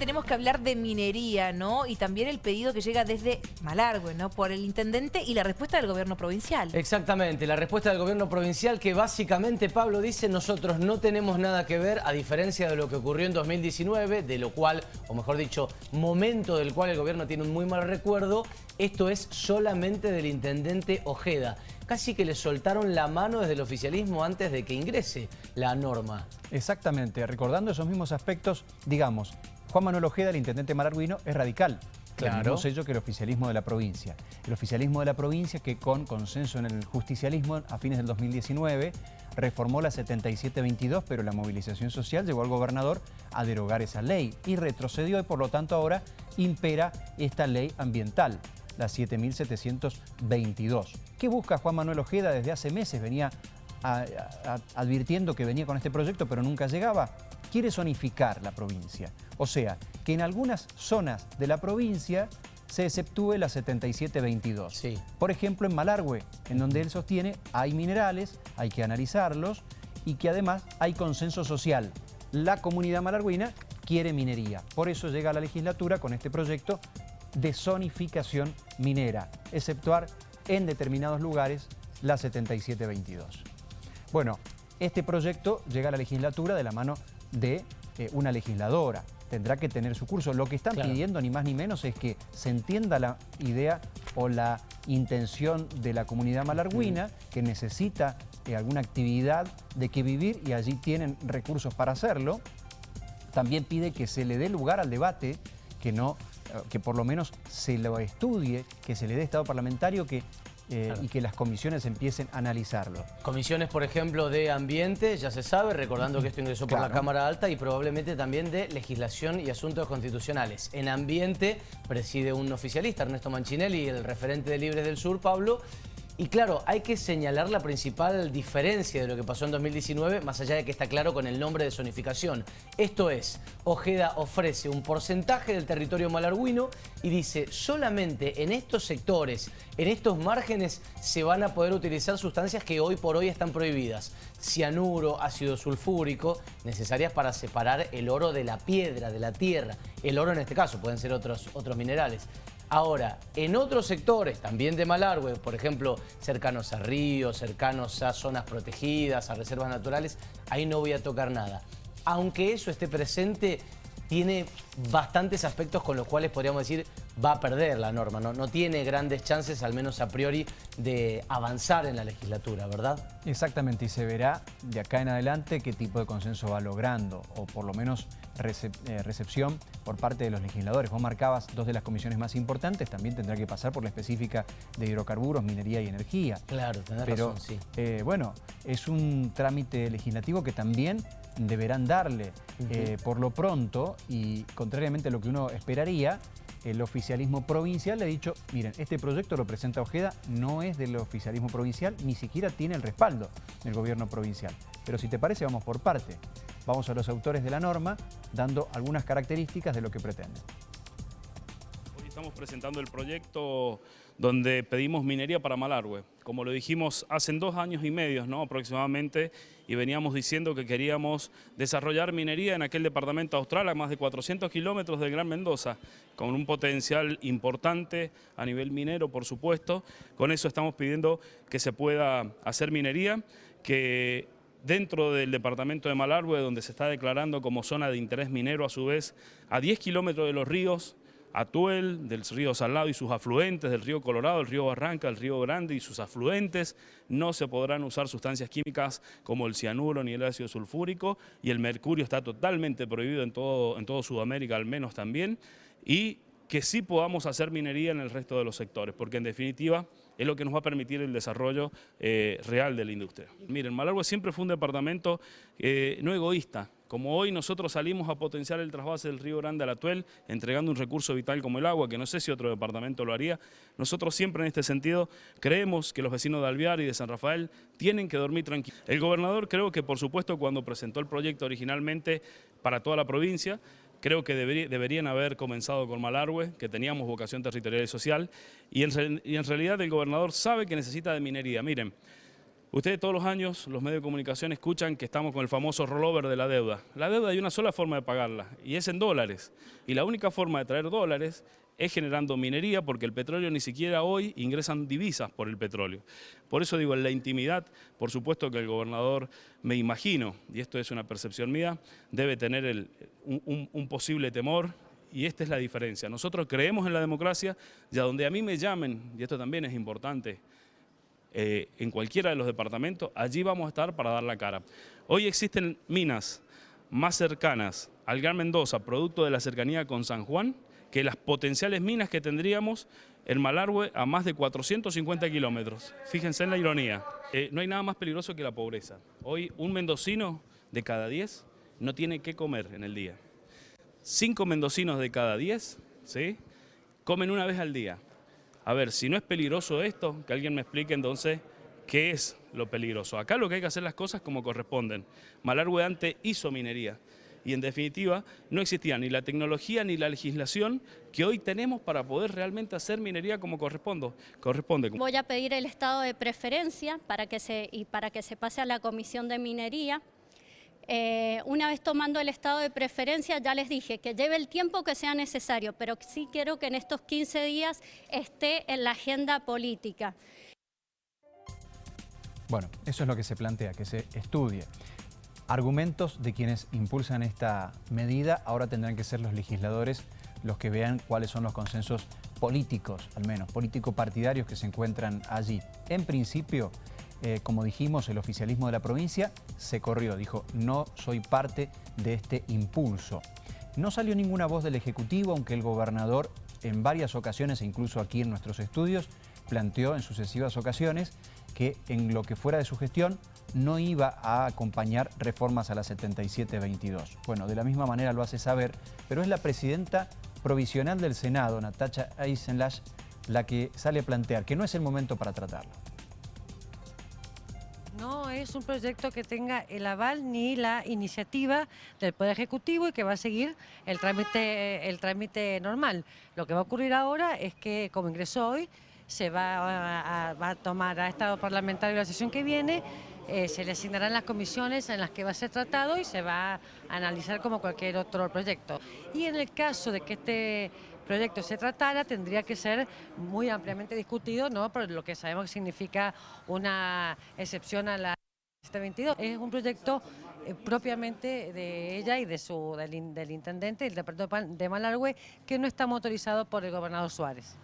Tenemos que hablar de minería, ¿no? Y también el pedido que llega desde Malargüe, ¿no? Por el intendente y la respuesta del gobierno provincial. Exactamente, la respuesta del gobierno provincial que básicamente, Pablo dice, nosotros no tenemos nada que ver, a diferencia de lo que ocurrió en 2019, de lo cual, o mejor dicho, momento del cual el gobierno tiene un muy mal recuerdo, esto es solamente del intendente Ojeda. Casi que le soltaron la mano desde el oficialismo antes de que ingrese la norma. Exactamente, recordando esos mismos aspectos, digamos, Juan Manuel Ojeda, el intendente malarguino, es radical. Claro. sé yo que el oficialismo de la provincia. El oficialismo de la provincia que con consenso en el justicialismo a fines del 2019 reformó la 7722, pero la movilización social llevó al gobernador a derogar esa ley y retrocedió y por lo tanto ahora impera esta ley ambiental, la 7722. ¿Qué busca Juan Manuel Ojeda? Desde hace meses venía advirtiendo que venía con este proyecto, pero nunca llegaba quiere zonificar la provincia. O sea, que en algunas zonas de la provincia se exceptúe la 7722. Sí. Por ejemplo, en Malargüe, en donde él sostiene hay minerales, hay que analizarlos y que además hay consenso social. La comunidad malarguina quiere minería. Por eso llega a la legislatura con este proyecto de zonificación minera, exceptuar en determinados lugares la 7722. Bueno, este proyecto llega a la legislatura de la mano de eh, una legisladora. Tendrá que tener su curso. Lo que están pidiendo ni más ni menos es que se entienda la idea o la intención de la comunidad malarguina mm. que necesita eh, alguna actividad de que vivir y allí tienen recursos para hacerlo. También pide que se le dé lugar al debate, que no eh, que por lo menos se lo estudie, que se le dé estado parlamentario, que eh, y que las comisiones empiecen a analizarlo. Comisiones, por ejemplo, de ambiente, ya se sabe, recordando que esto ingresó por la Cámara Alta y probablemente también de legislación y asuntos constitucionales. En ambiente preside un oficialista, Ernesto Manchinelli, el referente de Libres del Sur, Pablo, y claro, hay que señalar la principal diferencia de lo que pasó en 2019, más allá de que está claro con el nombre de zonificación. Esto es, Ojeda ofrece un porcentaje del territorio malarguino y dice, solamente en estos sectores, en estos márgenes, se van a poder utilizar sustancias que hoy por hoy están prohibidas. Cianuro, ácido sulfúrico, necesarias para separar el oro de la piedra, de la tierra. El oro en este caso, pueden ser otros, otros minerales. Ahora, en otros sectores, también de Malargüe, por ejemplo, cercanos a ríos, cercanos a zonas protegidas, a reservas naturales, ahí no voy a tocar nada. Aunque eso esté presente, tiene bastantes aspectos con los cuales podríamos decir va a perder la norma, ¿no? no tiene grandes chances, al menos a priori, de avanzar en la legislatura, ¿verdad? Exactamente, y se verá de acá en adelante qué tipo de consenso va logrando, o por lo menos eh, recepción por parte de los legisladores. Vos marcabas dos de las comisiones más importantes, también tendrá que pasar por la específica de hidrocarburos, minería y energía. Claro, tenés Pero, razón, sí. Eh, bueno, es un trámite legislativo que también deberán darle. Eh, por lo pronto, y contrariamente a lo que uno esperaría, el oficialismo provincial le ha dicho, miren, este proyecto lo presenta Ojeda, no es del oficialismo provincial, ni siquiera tiene el respaldo del gobierno provincial. Pero si te parece, vamos por parte. Vamos a los autores de la norma, dando algunas características de lo que pretenden. Hoy estamos presentando el proyecto donde pedimos minería para Malargüe. Como lo dijimos hace dos años y medio ¿no? aproximadamente, y veníamos diciendo que queríamos desarrollar minería en aquel departamento austral a más de 400 kilómetros del Gran Mendoza, con un potencial importante a nivel minero, por supuesto. Con eso estamos pidiendo que se pueda hacer minería, que dentro del departamento de Malargüe, donde se está declarando como zona de interés minero, a su vez, a 10 kilómetros de los ríos, Atuel, del río Salado y sus afluentes, del río Colorado, el río Barranca, el río Grande y sus afluentes, no se podrán usar sustancias químicas como el cianuro ni el ácido sulfúrico y el mercurio está totalmente prohibido en todo, en todo Sudamérica al menos también y que sí podamos hacer minería en el resto de los sectores, porque en definitiva es lo que nos va a permitir el desarrollo eh, real de la industria. Miren, Malargüe siempre fue un departamento eh, no egoísta, como hoy nosotros salimos a potenciar el trasvase del río Grande al Atuel, entregando un recurso vital como el agua, que no sé si otro departamento lo haría, nosotros siempre en este sentido creemos que los vecinos de Alvear y de San Rafael tienen que dormir tranquilos. El gobernador creo que por supuesto cuando presentó el proyecto originalmente para toda la provincia, creo que deberían haber comenzado con Malargüe, que teníamos vocación territorial y social, y en, y en realidad el gobernador sabe que necesita de minería. Miren, Ustedes todos los años, los medios de comunicación, escuchan que estamos con el famoso rollover de la deuda. La deuda hay una sola forma de pagarla, y es en dólares. Y la única forma de traer dólares es generando minería, porque el petróleo ni siquiera hoy ingresan divisas por el petróleo. Por eso digo, en la intimidad, por supuesto que el gobernador, me imagino, y esto es una percepción mía, debe tener un- un posible temor, y esta es la diferencia. Nosotros creemos en la democracia, y a donde a mí me llamen, y esto también es importante, eh, en cualquiera de los departamentos, allí vamos a estar para dar la cara. Hoy existen minas más cercanas al Gran Mendoza, producto de la cercanía con San Juan, que las potenciales minas que tendríamos en Malargüe a más de 450 kilómetros. Fíjense en la ironía. Eh, no hay nada más peligroso que la pobreza. Hoy un mendocino de cada 10 no tiene qué comer en el día. Cinco mendocinos de cada 10 ¿sí? comen una vez al día. A ver, si no es peligroso esto, que alguien me explique entonces qué es lo peligroso. Acá lo que hay que hacer las cosas como corresponden. Malargüe antes hizo minería y en definitiva no existía ni la tecnología ni la legislación que hoy tenemos para poder realmente hacer minería como corresponde. corresponde. Voy a pedir el estado de preferencia para que se, y para que se pase a la Comisión de Minería. Eh, una vez tomando el estado de preferencia, ya les dije que lleve el tiempo que sea necesario, pero sí quiero que en estos 15 días esté en la agenda política. Bueno, eso es lo que se plantea, que se estudie. Argumentos de quienes impulsan esta medida, ahora tendrán que ser los legisladores los que vean cuáles son los consensos políticos, al menos, político-partidarios que se encuentran allí. En principio, eh, como dijimos, el oficialismo de la provincia se corrió, dijo, no soy parte de este impulso. No salió ninguna voz del Ejecutivo, aunque el gobernador en varias ocasiones, e incluso aquí en nuestros estudios, planteó en sucesivas ocasiones que en lo que fuera de su gestión no iba a acompañar reformas a la 7722. Bueno, de la misma manera lo hace saber, pero es la presidenta provisional del Senado, Natacha Eisenlach, la que sale a plantear que no es el momento para tratarlo. No es un proyecto que tenga el aval ni la iniciativa del Poder Ejecutivo y que va a seguir el trámite, el trámite normal. Lo que va a ocurrir ahora es que, como ingresó hoy, se va a, tomar a Estado Parlamentario la sesión que viene, eh, se le asignarán las comisiones en las que va a ser tratado y se va a analizar como cualquier otro proyecto. Y en el caso de que este proyecto se tratara, tendría que ser muy ampliamente discutido, ¿no? Por lo que sabemos que significa una excepción a la 22. Es un proyecto eh, propiamente de ella y de su, del, del intendente, el departamento de Malargüe, que no está motorizado por el gobernador Suárez.